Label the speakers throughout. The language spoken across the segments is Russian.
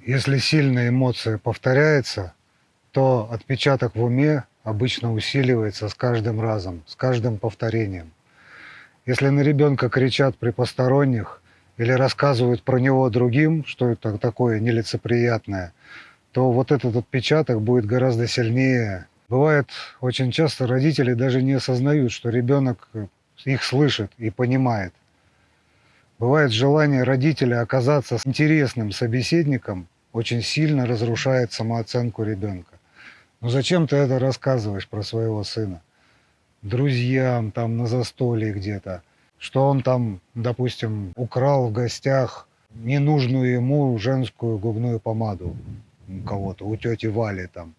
Speaker 1: Если сильная эмоция повторяется, то отпечаток в уме обычно усиливается с каждым разом, с каждым повторением. Если на ребенка кричат при посторонних или рассказывают про него другим, что это такое нелицеприятное, то вот этот отпечаток будет гораздо сильнее. Бывает, очень часто родители даже не осознают, что ребенок их слышит и понимает. Бывает желание родителя оказаться интересным собеседником очень сильно разрушает самооценку ребенка. Ну зачем ты это рассказываешь про своего сына? Друзьям там на застолье где-то, что он там, допустим, украл в гостях ненужную ему женскую губную помаду у кого-то, у тети Вали там.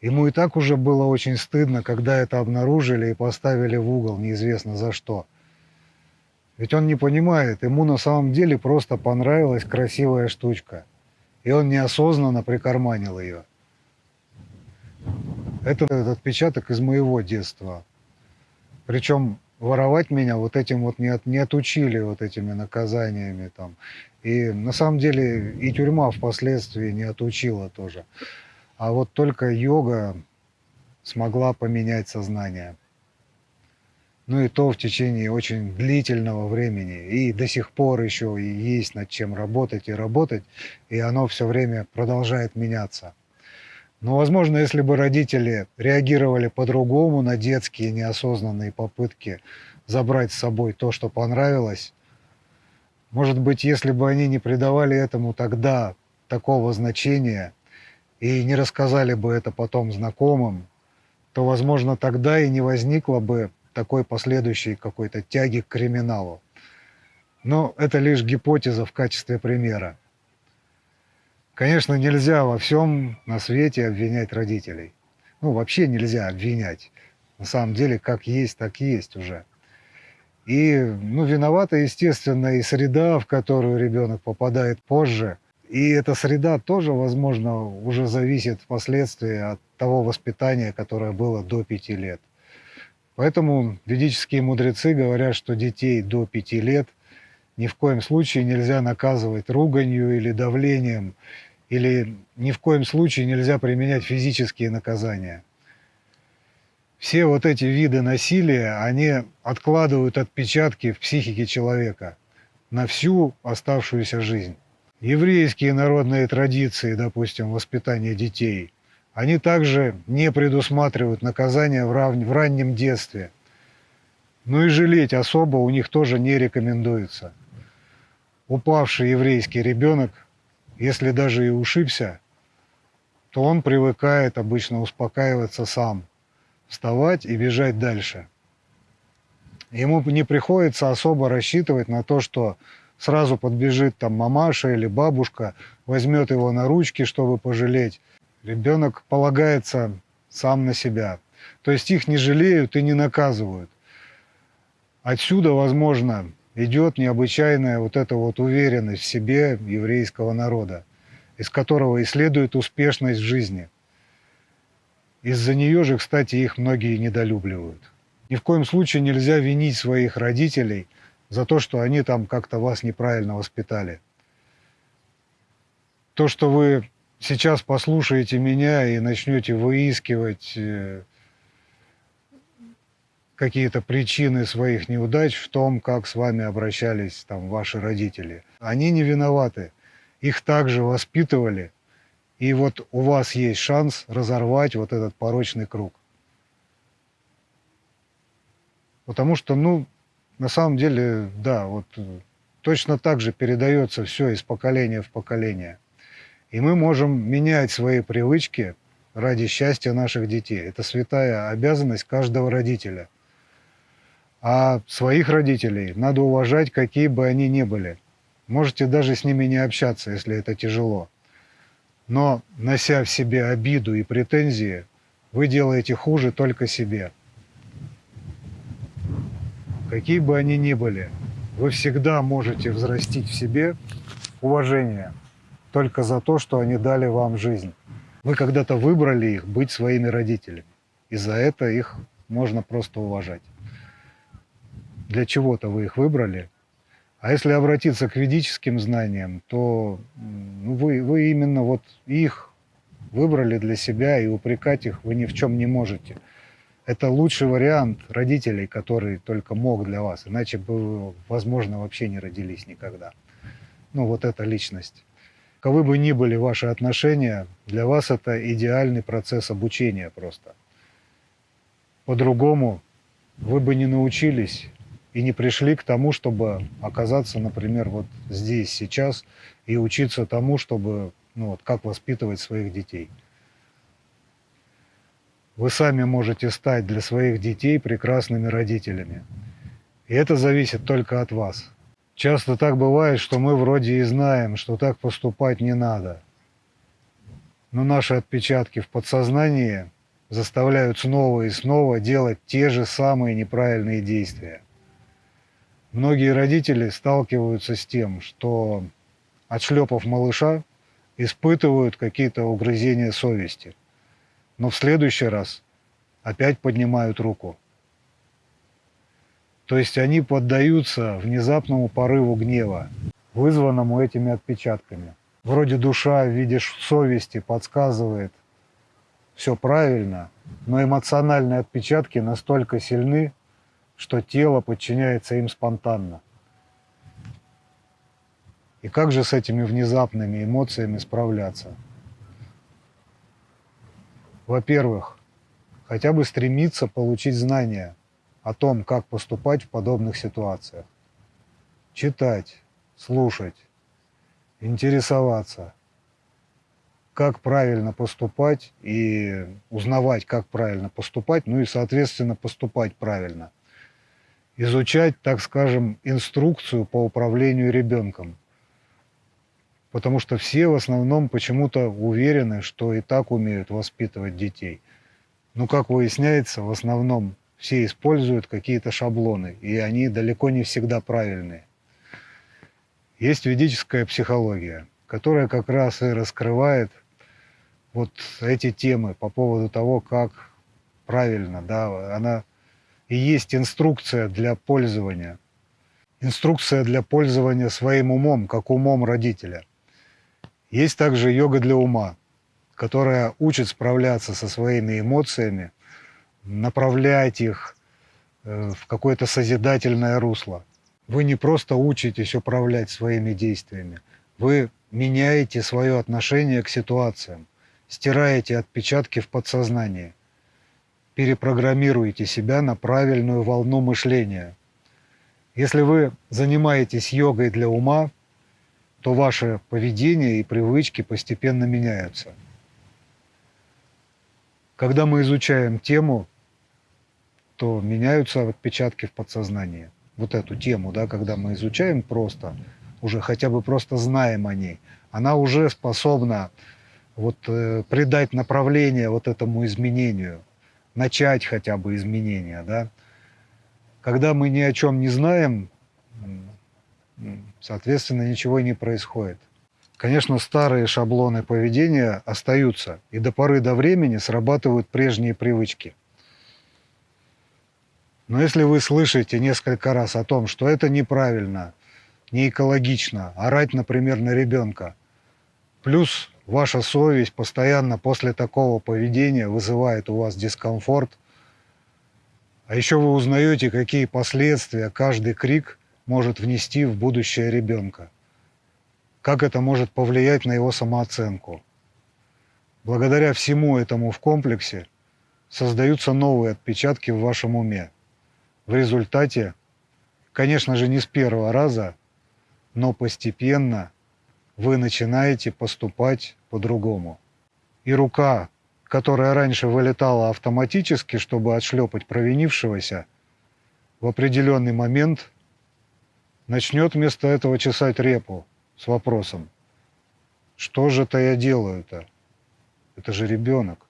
Speaker 1: Ему и так уже было очень стыдно, когда это обнаружили и поставили в угол неизвестно за что. Ведь он не понимает, ему на самом деле просто понравилась красивая штучка. И он неосознанно прикарманил ее. Это этот отпечаток из моего детства. Причем воровать меня вот этим вот не, от, не отучили вот этими наказаниями там. И на самом деле и тюрьма впоследствии не отучила тоже. А вот только йога смогла поменять сознание. Ну и то в течение очень длительного времени. И до сих пор еще и есть над чем работать и работать. И оно все время продолжает меняться. Но, возможно, если бы родители реагировали по-другому на детские неосознанные попытки забрать с собой то, что понравилось, может быть, если бы они не придавали этому тогда такого значения и не рассказали бы это потом знакомым, то, возможно, тогда и не возникло бы такой последующей какой-то тяги к криминалу. Но это лишь гипотеза в качестве примера. Конечно, нельзя во всем на свете обвинять родителей. Ну, вообще нельзя обвинять. На самом деле, как есть, так есть уже. И, ну, виновата, естественно, и среда, в которую ребенок попадает позже. И эта среда тоже, возможно, уже зависит впоследствии от того воспитания, которое было до пяти лет. Поэтому ведические мудрецы говорят, что детей до пяти лет – ни в коем случае нельзя наказывать руганью или давлением, или ни в коем случае нельзя применять физические наказания. Все вот эти виды насилия, они откладывают отпечатки в психике человека на всю оставшуюся жизнь. Еврейские народные традиции, допустим, воспитания детей, они также не предусматривают рав... в раннем детстве. Ну и жалеть особо у них тоже не рекомендуется упавший еврейский ребенок, если даже и ушибся, то он привыкает обычно успокаиваться сам, вставать и бежать дальше. Ему не приходится особо рассчитывать на то, что сразу подбежит там мамаша или бабушка, возьмет его на ручки, чтобы пожалеть. Ребенок полагается сам на себя. То есть их не жалеют и не наказывают. Отсюда, возможно, идет необычайная вот эта вот уверенность в себе еврейского народа, из которого и следует успешность в жизни. Из-за нее же, кстати, их многие недолюбливают. Ни в коем случае нельзя винить своих родителей за то, что они там как-то вас неправильно воспитали. То, что вы сейчас послушаете меня и начнете выискивать э, какие-то причины своих неудач в том, как с вами обращались там ваши родители. Они не виноваты. Их также воспитывали. И вот у вас есть шанс разорвать вот этот порочный круг. Потому что, ну, на самом деле, да, вот точно так же передается все из поколения в поколение. И мы можем менять свои привычки ради счастья наших детей. Это святая обязанность каждого родителя – а своих родителей надо уважать, какие бы они ни были. Можете даже с ними не общаться, если это тяжело. Но, нося в себе обиду и претензии, вы делаете хуже только себе. Какие бы они ни были, вы всегда можете взрастить в себе уважение только за то, что они дали вам жизнь. Вы когда-то выбрали их быть своими родителями, и за это их можно просто уважать для чего-то вы их выбрали, А если обратиться к ведическим знаниям, то ну, вы, вы именно вот их выбрали для себя, и упрекать их вы ни в чем не можете. Это лучший вариант родителей, который только мог для вас, иначе бы, возможно, вообще не родились никогда. Ну, вот эта личность. Каковы бы ни были ваши отношения, для вас это идеальный процесс обучения просто. По-другому вы бы не научились и не пришли к тому, чтобы оказаться, например, вот здесь, сейчас, и учиться тому, чтобы, ну вот, как воспитывать своих детей. Вы сами можете стать для своих детей прекрасными родителями. И это зависит только от вас. Часто так бывает, что мы вроде и знаем, что так поступать не надо. Но наши отпечатки в подсознании заставляют снова и снова делать те же самые неправильные действия. Многие родители сталкиваются с тем, что, отшлепав малыша, испытывают какие-то угрызения совести, но в следующий раз опять поднимают руку. То есть они поддаются внезапному порыву гнева, вызванному этими отпечатками. Вроде душа в совести подсказывает все правильно, но эмоциональные отпечатки настолько сильны, что тело подчиняется им спонтанно. И как же с этими внезапными эмоциями справляться? Во-первых, хотя бы стремиться получить знания о том, как поступать в подобных ситуациях. Читать, слушать, интересоваться, как правильно поступать и узнавать, как правильно поступать, ну и, соответственно, поступать правильно – изучать, так скажем, инструкцию по управлению ребенком. Потому что все в основном почему-то уверены, что и так умеют воспитывать детей. Но, как выясняется, в основном все используют какие-то шаблоны, и они далеко не всегда правильные. Есть ведическая психология, которая как раз и раскрывает вот эти темы по поводу того, как правильно, да, она и есть инструкция для пользования. Инструкция для пользования своим умом, как умом родителя. Есть также йога для ума, которая учит справляться со своими эмоциями, направлять их э, в какое-то созидательное русло. Вы не просто учитесь управлять своими действиями, вы меняете свое отношение к ситуациям, стираете отпечатки в подсознании – перепрограммируете себя на правильную волну мышления. Если вы занимаетесь йогой для ума, то ваше поведение и привычки постепенно меняются. Когда мы изучаем тему, то меняются отпечатки в подсознании. Вот эту тему, да, когда мы изучаем просто, уже хотя бы просто знаем о ней, она уже способна вот, э, придать направление вот этому изменению – начать хотя бы изменения, да. Когда мы ни о чем не знаем, соответственно, ничего не происходит. Конечно, старые шаблоны поведения остаются, и до поры до времени срабатывают прежние привычки. Но если вы слышите несколько раз о том, что это неправильно, не экологично, орать, например, на ребенка, плюс ваша совесть постоянно после такого поведения вызывает у вас дискомфорт, а еще вы узнаете, какие последствия каждый крик может внести в будущее ребенка, как это может повлиять на его самооценку. Благодаря всему этому в комплексе создаются новые отпечатки в вашем уме. В результате, конечно же, не с первого раза, но постепенно – вы начинаете поступать по-другому. И рука, которая раньше вылетала автоматически, чтобы отшлепать провинившегося, в определенный момент начнет вместо этого чесать репу с вопросом, что же это я делаю-то? Это же ребенок.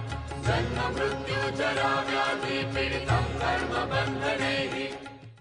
Speaker 1: जन्म मृत्यु जरा व्याधि पीड़ितं कर्म बंध